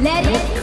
Let it